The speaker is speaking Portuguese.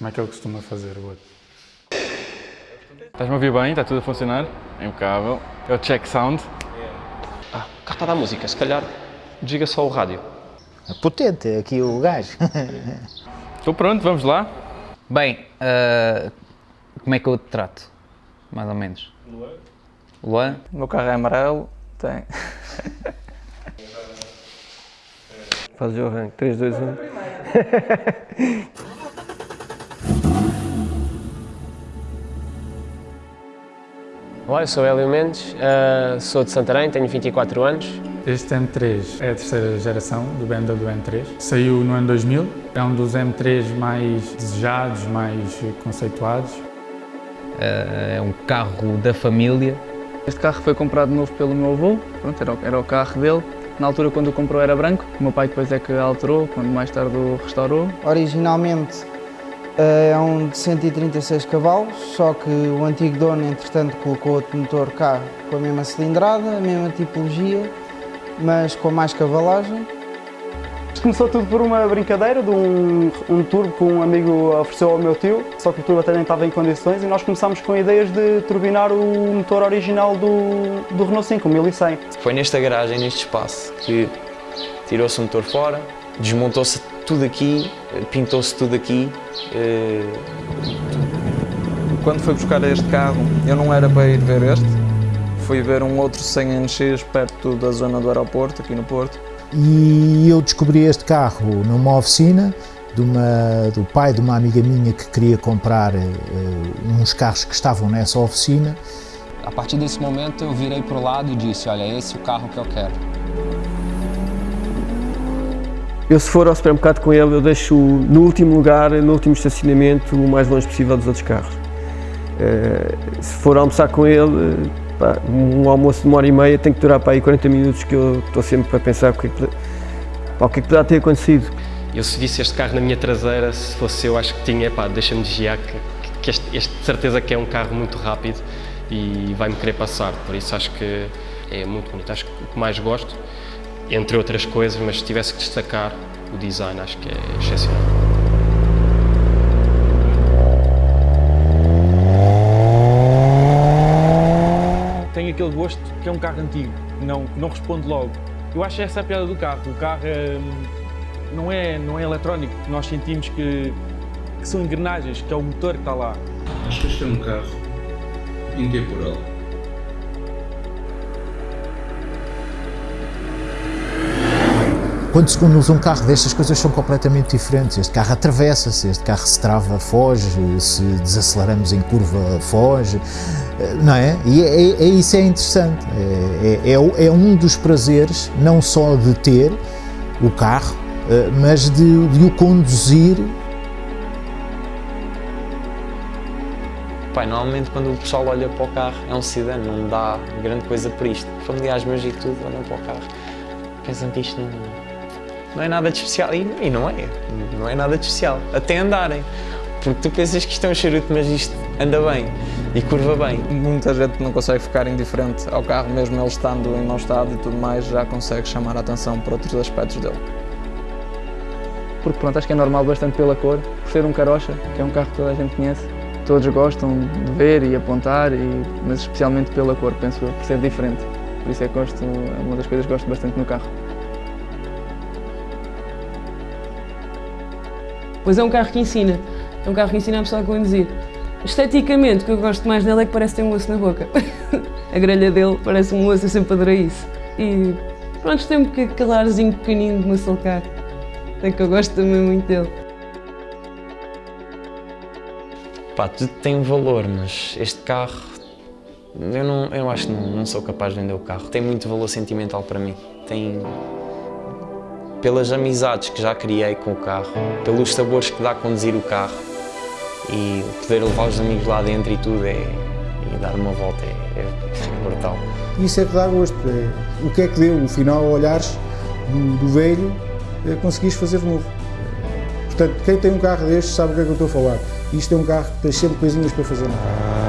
Como é que ele costuma fazer o outro? Estás-me a ouvir bem? Está tudo a funcionar? Impecável. É o check sound. Ah, cá está a música, se calhar desliga só o rádio. Potente aqui o gajo. Estou pronto, vamos lá. Bem, ah, como é que eu te trato? Mais ou menos. Luan. Luan? O meu carro é amarelo, tem. Faz o arranque. 3, 2, 1. Olá, eu sou Hélio Mendes, eh, sou de Santarém, tenho 24 anos. Este M3 é a terceira geração do BMW M3. Saiu no ano 2000. É um dos M3 mais desejados, mais conceituados. Ah, é um carro da família. Este carro foi comprado novo pelo meu avô, pronto, era, o, era o carro dele. Na altura, quando o comprou, era branco. O meu pai depois é que alterou, quando mais tarde o restaurou. Originalmente é um de 136 cavalos, só que o antigo dono, entretanto, colocou outro motor cá com a mesma cilindrada, a mesma tipologia, mas com mais cavalagem. Começou tudo por uma brincadeira de um, um turbo que um amigo ofereceu ao meu tio, só que o turbo até nem estava em condições e nós começámos com ideias de turbinar o motor original do, do Renault 5, o 1100. Foi nesta garagem, neste espaço, que tirou-se o motor fora, desmontou-se tudo aqui, pintou-se tudo aqui. eh, Quando fui buscar este carro, eu não era para ir ver este. Fui ver um outro 100NX perto da zona do aeroporto, aqui no Porto. E eu descobri este carro numa oficina de uma- do pai de uma amiga minha que queria comprar eh, uns carros que estavam nessa oficina. A partir desse momento eu virei pro lado e disse, olha, esse é o carro que eu quero. Eu se for ao supermercado com ele, eu deixo no último lugar, no último estacionamento, o mais longe possível dos outros carros. Eh, se for almoçar com ele, eh, pá, um almoço de uma hora e meia tem que durar para aí 40 minutos que eu estou sempre a pensar o que é que, pá, o que, é que poderá ter acontecido. Eu se visse este carro na minha traseira, se fosse eu, acho que tinha, pá, deixa-me desviar, que, que este, este de certeza que é um carro muito rápido e vai-me querer passar, por isso acho que é muito bonito. Acho que o que mais gosto, entre outras coisas, mas se tivesse que destacar o design, acho que é excepcional. Tem aquele gosto que é um carro antigo, que não, não responde logo. Eu acho essa a piada do carro. O carro hum, não, é, não é eletrónico, nós sentimos que, que são engrenagens, que é o motor que está lá. Acho que este é um carro intemporal. Quando se usa um carro destas, as coisas são completamente diferentes. Este carro atravessa-se, este carro se trava, foge, se desaceleramos em curva, foge, eh, não é? E é, é- é isso é interessante. É, é- é é um dos prazeres, não só de ter o carro, eh, mas de, de o conduzir Pai, normalmente quando o pessoal olha para o carro é um sedã, não dá grande coisa por isto. Familiares meus e tudo olham para o carro, pensam que isto não, não é nada de especial. E, e não é, não é nada de especial. Até andarem. Porque tu pensas que isto é um charuto, mas isto anda bem e curva bem. Muita gente não consegue ficar indiferente ao carro, mesmo ele estando em mau estado e tudo mais, já consegue chamar a atenção para outros aspectos dele. Porque pronto, acho que é normal bastante pela cor, por ser um carocha, que é um carro que toda a gente conhece. Todos gostam de ver e apontar, e, mas especialmente pela cor, penso eu, por ser diferente. Por isso é que gosto, é uma das coisas que gosto bastante no carro. Pois é um carro que ensina. É um carro que ensina a pessoa a conduzir. Esteticamente, o que eu gosto mais nele é que parece ter um osso na boca. a grelha dele parece um osso, eu sempre adorei isso. E pronto, tem pequeno calarzinho pequenino de muscle car. É que eu gosto também muito dele. Pá, tudo tem valor, mas este carro, eu, não, eu acho que não, não sou capaz de vender o carro. Tem muito valor sentimental para mim. Tem, pelas amizades que já criei com o carro, pelos sabores que dá a conduzir o carro e poder levar os amigos lá dentro e tudo, é, e dar uma volta, é, é brutal. Isso é que dá gosto. É, o que é que deu, no final, olhares do, do velho, é, conseguires fazer de novo. Portanto, quem tem um carro destes sabe o que é que eu estou a falar. Isto é um carro que tem sempre coisinhas para fazer no carro.